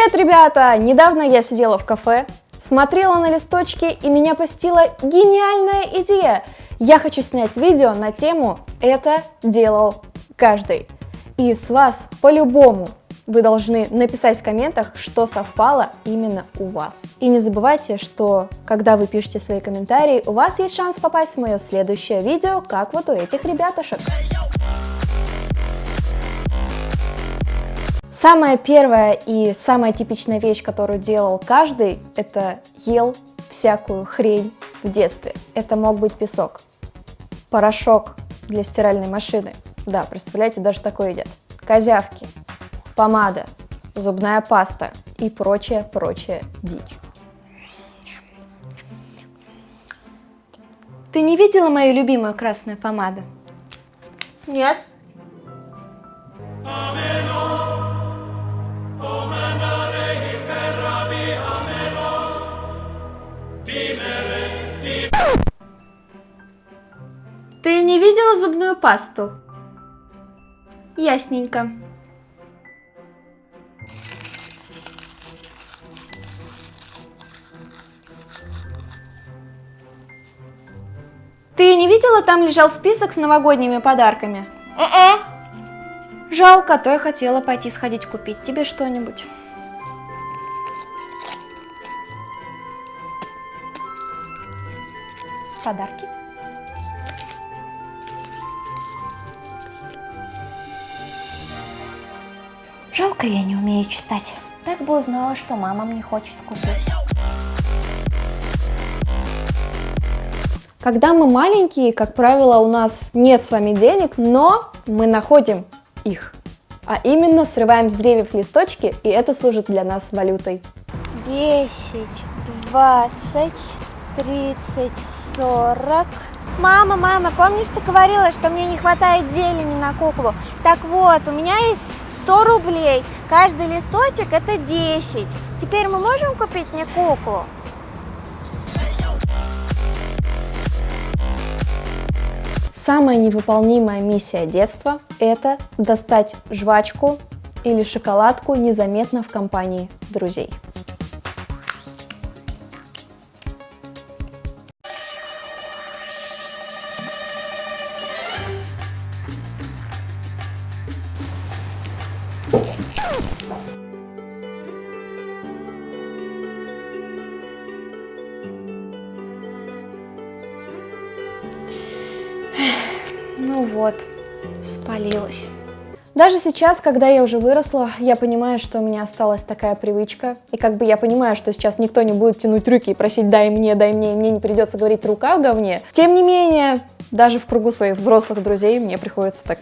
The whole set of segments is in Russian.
Привет, ребята! Недавно я сидела в кафе, смотрела на листочки и меня посетила гениальная идея. Я хочу снять видео на тему «Это делал каждый». И с вас по-любому вы должны написать в комментах, что совпало именно у вас. И не забывайте, что когда вы пишете свои комментарии, у вас есть шанс попасть в мое следующее видео, как вот у этих ребятушек. Самая первая и самая типичная вещь, которую делал каждый, это ел всякую хрень в детстве. Это мог быть песок, порошок для стиральной машины. Да, представляете, даже такое едят. Козявки, помада, зубная паста и прочее-прочее дичь. Ты не видела мою любимую красную помаду? Нет. Ты не видела зубную пасту? Ясненько. Ты не видела, там лежал список с новогодними подарками? Э-э. Жалко, а то я хотела пойти сходить купить тебе что-нибудь. Подарки. Жалко, я не умею читать. Так бы узнала, что мама мне хочет купить. Когда мы маленькие, как правило, у нас нет с вами денег, но мы находим их. А именно срываем с деревьев листочки, и это служит для нас валютой. 10, 20, 30, 40. Мама, мама, помнишь, ты говорила, что мне не хватает зелени на куклу? Так вот, у меня есть 100 рублей. Каждый листочек это 10. Теперь мы можем купить мне куклу? Самая невыполнимая миссия детства – это достать жвачку или шоколадку незаметно в компании друзей. Ну вот, спалилась. Даже сейчас, когда я уже выросла, я понимаю, что у меня осталась такая привычка. И как бы я понимаю, что сейчас никто не будет тянуть руки и просить «дай мне, дай мне», и мне не придется говорить «рука в говне». Тем не менее, даже в кругу своих взрослых друзей мне приходится так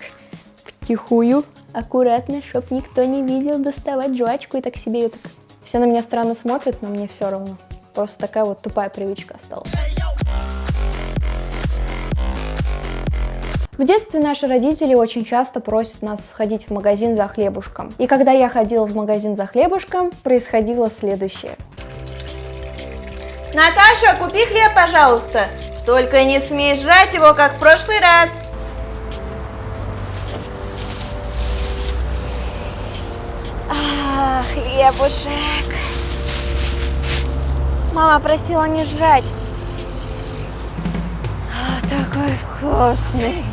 втихую, аккуратно, чтоб никто не видел, доставать жвачку и так себе ее так... Все на меня странно смотрят, но мне все равно. Просто такая вот тупая привычка осталась. В детстве наши родители очень часто просят нас сходить в магазин за хлебушком. И когда я ходила в магазин за хлебушком, происходило следующее. Наташа, купи хлеб, пожалуйста. Только не смей жрать его, как в прошлый раз. Хлебушек. Мама просила не жрать. А, такой вкусный.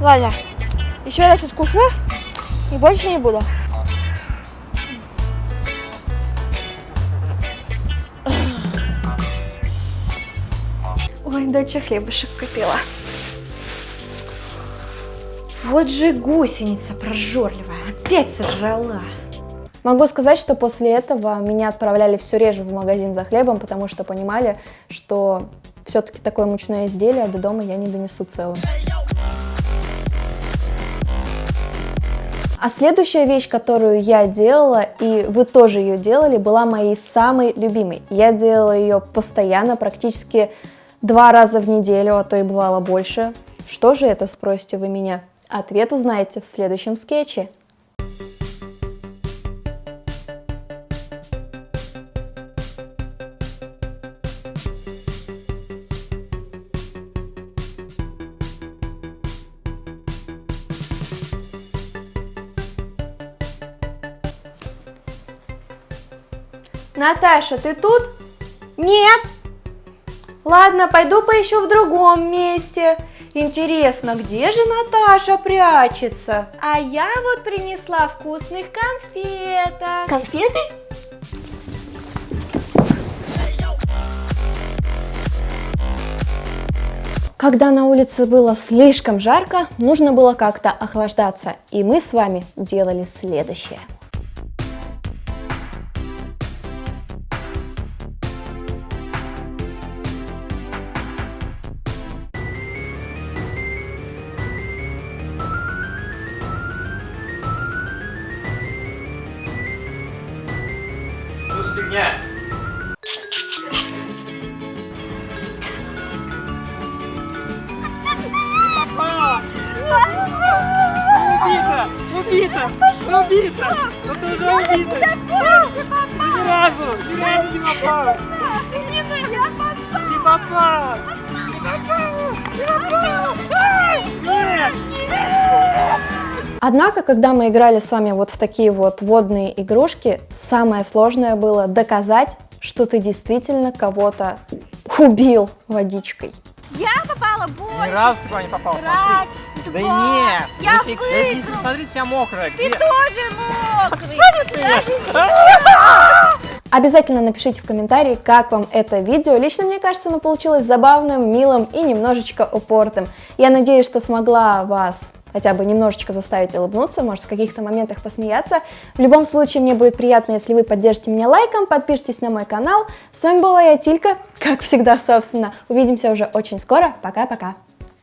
Ладно, еще раз откушу и больше не буду. Ой, доча хлебушек купила. Вот же гусеница прожорливая, опять сожрала. Могу сказать, что после этого меня отправляли все реже в магазин за хлебом, потому что понимали, что все-таки такое мучное изделие до дома я не донесу целым. А следующая вещь, которую я делала, и вы тоже ее делали, была моей самой любимой. Я делала ее постоянно, практически два раза в неделю, а то и бывало больше. Что же это, спросите вы меня? Ответ узнаете в следующем скетче. Наташа, ты тут? Нет. Ладно, пойду поищу в другом месте. Интересно, где же Наташа прячется? А я вот принесла вкусных конфеток. Конфеты? Когда на улице было слишком жарко, нужно было как-то охлаждаться, и мы с вами делали следующее. Фигня? Убита! Убита! Убита! Ну ты уже убита! Ты ни разу! Ни разу не попал! Не попал! Нет! Однако, когда мы играли с вами вот в такие вот водные игрушки, самое сложное было доказать, что ты действительно кого-то убил водичкой. Я попала Ни больше. разу ты туда не попал, Раз, смотри. два. Да нет! Я ну ты- да иди, выиграл. Смотри, вся мокрая. Ты Где? тоже мокрый. Обязательно напишите в комментарии, как вам это видео. Лично мне кажется, оно получилось забавным, милым и немножечко упортым. Я надеюсь, что смогла вас хотя бы немножечко заставить улыбнуться, может в каких-то моментах посмеяться. В любом случае, мне будет приятно, если вы поддержите меня лайком, подпишитесь на мой канал. С вами была я, Тилька, как всегда, собственно. Увидимся уже очень скоро. Пока-пока.